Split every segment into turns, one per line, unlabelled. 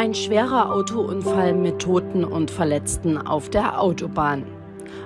Ein schwerer Autounfall mit Toten und Verletzten auf der Autobahn.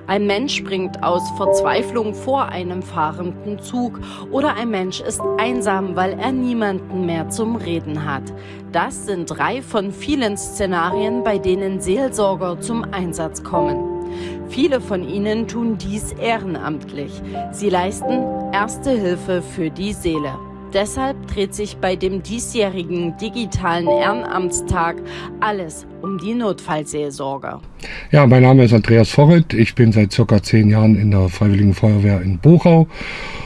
Ein Mensch springt aus Verzweiflung vor einem fahrenden Zug oder ein Mensch ist einsam, weil er niemanden mehr zum Reden hat. Das sind drei von vielen Szenarien, bei denen Seelsorger zum Einsatz kommen. Viele von ihnen tun dies ehrenamtlich. Sie leisten erste Hilfe für die Seele. Deshalb dreht sich bei dem diesjährigen digitalen Ehrenamtstag alles um die Notfallseelsorge.
Ja, mein Name ist Andreas Vorret. Ich bin seit circa zehn Jahren in der Freiwilligen Feuerwehr in Buchau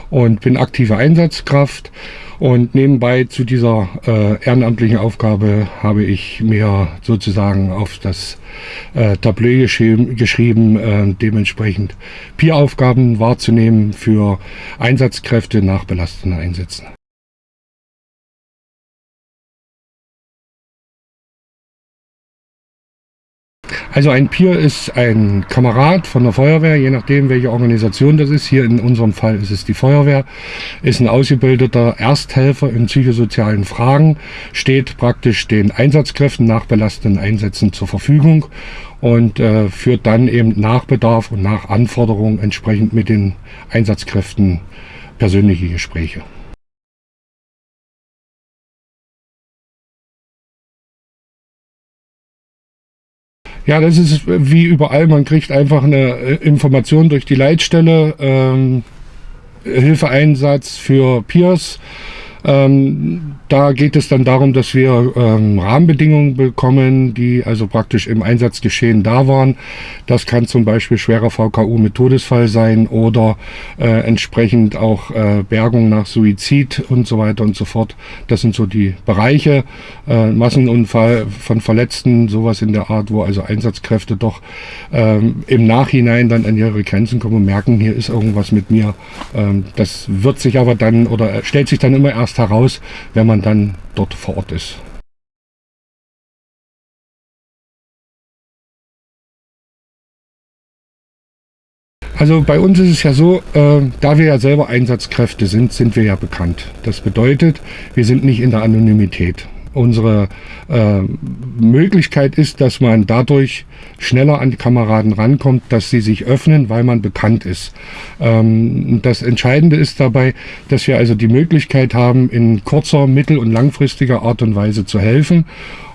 und bin aktive Einsatzkraft. Und nebenbei zu dieser äh, ehrenamtlichen Aufgabe habe ich mir sozusagen auf das äh, Tableau geschrieben, geschrieben äh, dementsprechend Peer-Aufgaben wahrzunehmen für Einsatzkräfte nach belastenden Einsätzen. Also ein Peer ist ein Kamerad von der Feuerwehr, je nachdem welche Organisation das ist. Hier in unserem Fall ist es die Feuerwehr, ist ein ausgebildeter Ersthelfer in psychosozialen Fragen, steht praktisch den Einsatzkräften nach belastenden Einsätzen zur Verfügung und äh, führt dann eben nach Bedarf und nach Anforderung entsprechend mit den Einsatzkräften persönliche Gespräche. Ja, das ist wie überall. Man kriegt einfach eine äh, Information durch die Leitstelle, ähm, Hilfeeinsatz für Peers. Ähm, da geht es dann darum, dass wir ähm, Rahmenbedingungen bekommen, die also praktisch im Einsatzgeschehen da waren. Das kann zum Beispiel schwerer VKU mit Todesfall sein oder äh, entsprechend auch äh, Bergung nach Suizid und so weiter und so fort. Das sind so die Bereiche. Äh, Massenunfall von Verletzten, sowas in der Art, wo also Einsatzkräfte doch ähm, im Nachhinein dann an ihre Grenzen kommen und merken, hier ist irgendwas mit mir. Ähm, das wird sich aber dann oder stellt sich dann immer erst heraus, wenn man dann dort vor Ort ist. Also bei uns ist es ja so, äh, da wir ja selber Einsatzkräfte sind, sind wir ja bekannt. Das bedeutet, wir sind nicht in der Anonymität unsere äh, Möglichkeit ist, dass man dadurch schneller an die Kameraden rankommt, dass sie sich öffnen, weil man bekannt ist. Ähm, das Entscheidende ist dabei, dass wir also die Möglichkeit haben, in kurzer, mittel- und langfristiger Art und Weise zu helfen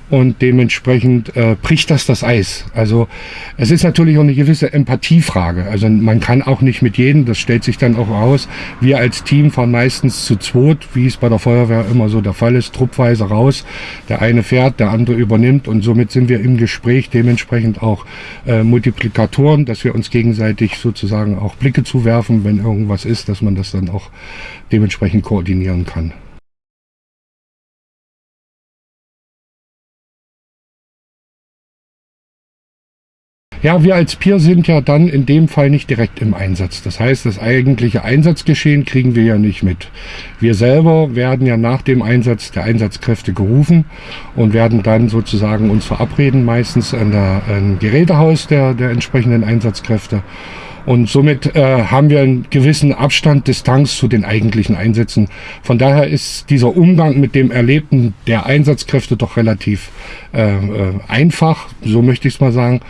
und dementsprechend äh, bricht das das Eis. Also es ist natürlich auch eine gewisse Empathiefrage. Also man kann auch nicht mit jedem, das stellt sich dann auch aus. Wir als Team fahren meistens zu zweit, wie es bei der Feuerwehr immer so der Fall ist, truppweise raus. Der eine fährt, der andere übernimmt und somit sind wir im Gespräch dementsprechend auch äh, Multiplikatoren, dass wir uns gegenseitig sozusagen auch Blicke zuwerfen, wenn irgendwas ist, dass man das dann auch dementsprechend koordinieren kann. Ja, wir als Peer sind ja dann in dem Fall nicht direkt im Einsatz. Das heißt, das eigentliche Einsatzgeschehen kriegen wir ja nicht mit. Wir selber werden ja nach dem Einsatz der Einsatzkräfte gerufen und werden dann sozusagen uns verabreden, meistens an der an Gerätehaus der, der entsprechenden Einsatzkräfte und somit äh, haben wir einen gewissen Abstand, Distanz zu den eigentlichen Einsätzen. Von daher ist dieser Umgang mit dem Erlebten der Einsatzkräfte doch relativ äh, äh, einfach, so möchte ich es mal sagen.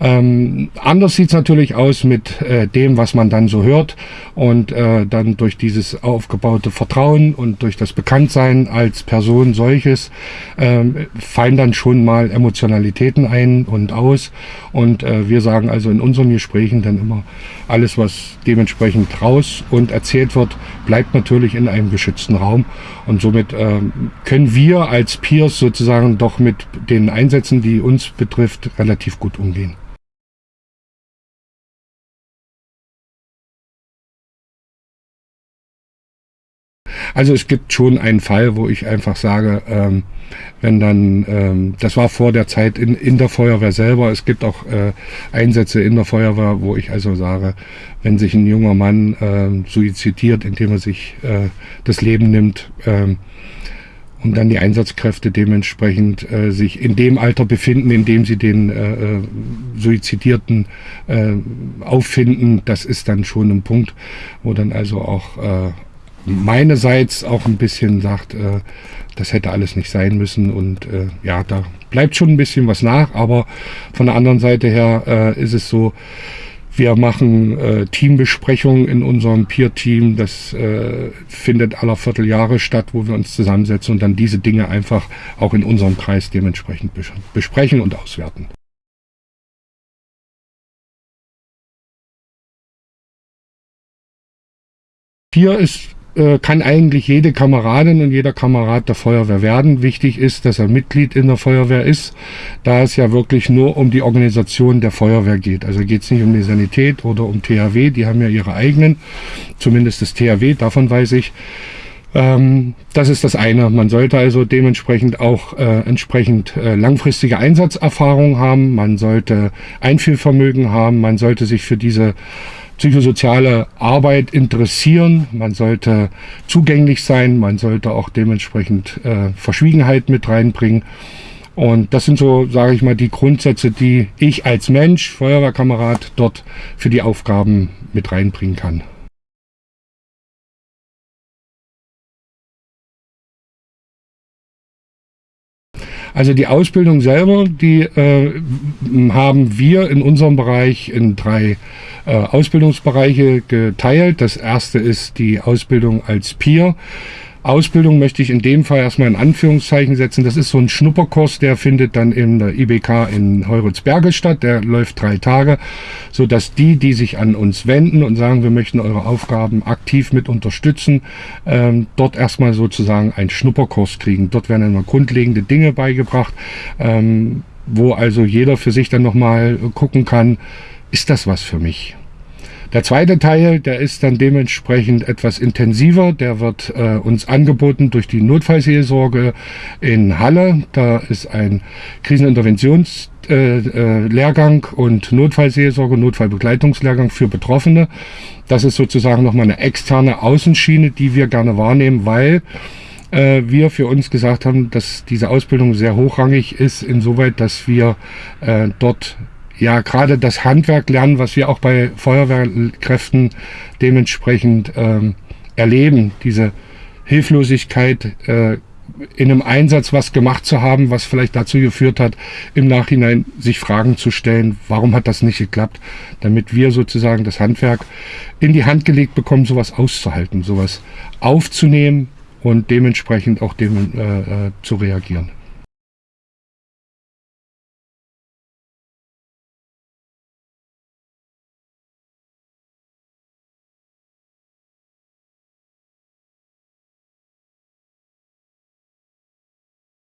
Ähm, anders sieht es natürlich aus mit äh, dem, was man dann so hört und äh, dann durch dieses aufgebaute Vertrauen und durch das Bekanntsein als Person solches äh, fallen dann schon mal Emotionalitäten ein und aus und äh, wir sagen also in unseren Gesprächen dann immer, alles, was dementsprechend raus und erzählt wird, bleibt natürlich in einem geschützten Raum. Und somit äh, können wir als Peers sozusagen doch mit den Einsätzen, die uns betrifft, relativ gut umgehen. Also es gibt schon einen Fall, wo ich einfach sage, ähm, wenn dann, ähm, das war vor der Zeit in, in der Feuerwehr selber, es gibt auch äh, Einsätze in der Feuerwehr, wo ich also sage, wenn sich ein junger Mann äh, suizidiert, indem er sich äh, das Leben nimmt, ähm, und dann die Einsatzkräfte dementsprechend äh, sich in dem Alter befinden, in dem sie den äh, äh, Suizidierten äh, auffinden, das ist dann schon ein Punkt, wo dann also auch äh, meinerseits auch ein bisschen sagt, äh, das hätte alles nicht sein müssen und äh, ja, da bleibt schon ein bisschen was nach, aber von der anderen Seite her äh, ist es so, wir machen äh, Teambesprechungen in unserem Peer-Team. Das äh, findet aller Vierteljahre statt, wo wir uns zusammensetzen und dann diese Dinge einfach auch in unserem Kreis dementsprechend besprechen und auswerten. Hier ist äh, kann eigentlich jede Kameradin und jeder Kamerad der Feuerwehr werden. Wichtig ist, dass er Mitglied in der Feuerwehr ist, da es ja wirklich nur um die Organisation der Feuerwehr geht. Also geht es nicht um die Sanität oder um THW, die haben ja ihre eigenen, zumindest das THW, davon weiß ich. Ähm, das ist das eine. Man sollte also dementsprechend auch äh, entsprechend äh, langfristige Einsatzerfahrung haben, man sollte Einfühlvermögen haben, man sollte sich für diese psychosoziale Arbeit interessieren. Man sollte zugänglich sein, man sollte auch dementsprechend äh, Verschwiegenheit mit reinbringen. Und das sind so, sage ich mal, die Grundsätze, die ich als Mensch, Feuerwehrkamerad, dort für die Aufgaben mit reinbringen kann. Also die Ausbildung selber, die äh, haben wir in unserem Bereich in drei äh, Ausbildungsbereiche geteilt. Das erste ist die Ausbildung als Peer. Ausbildung möchte ich in dem Fall erstmal in Anführungszeichen setzen. Das ist so ein Schnupperkurs, der findet dann in der IBK in Heuritzberge statt. Der läuft drei Tage, so dass die, die sich an uns wenden und sagen, wir möchten eure Aufgaben aktiv mit unterstützen, ähm, dort erstmal sozusagen einen Schnupperkurs kriegen. Dort werden immer grundlegende Dinge beigebracht, ähm, wo also jeder für sich dann nochmal gucken kann, ist das was für mich? Der zweite Teil, der ist dann dementsprechend etwas intensiver. Der wird äh, uns angeboten durch die Notfallseelsorge in Halle. Da ist ein Kriseninterventionslehrgang äh, äh, und Notfallseelsorge, Notfallbegleitungslehrgang für Betroffene. Das ist sozusagen nochmal eine externe Außenschiene, die wir gerne wahrnehmen, weil äh, wir für uns gesagt haben, dass diese Ausbildung sehr hochrangig ist, insoweit, dass wir äh, dort ja gerade das Handwerk lernen, was wir auch bei Feuerwehrkräften dementsprechend ähm, erleben. Diese Hilflosigkeit, äh, in einem Einsatz was gemacht zu haben, was vielleicht dazu geführt hat, im Nachhinein sich Fragen zu stellen, warum hat das nicht geklappt, damit wir sozusagen das Handwerk in die Hand gelegt bekommen, sowas auszuhalten, sowas aufzunehmen und dementsprechend auch dem, äh, äh, zu reagieren.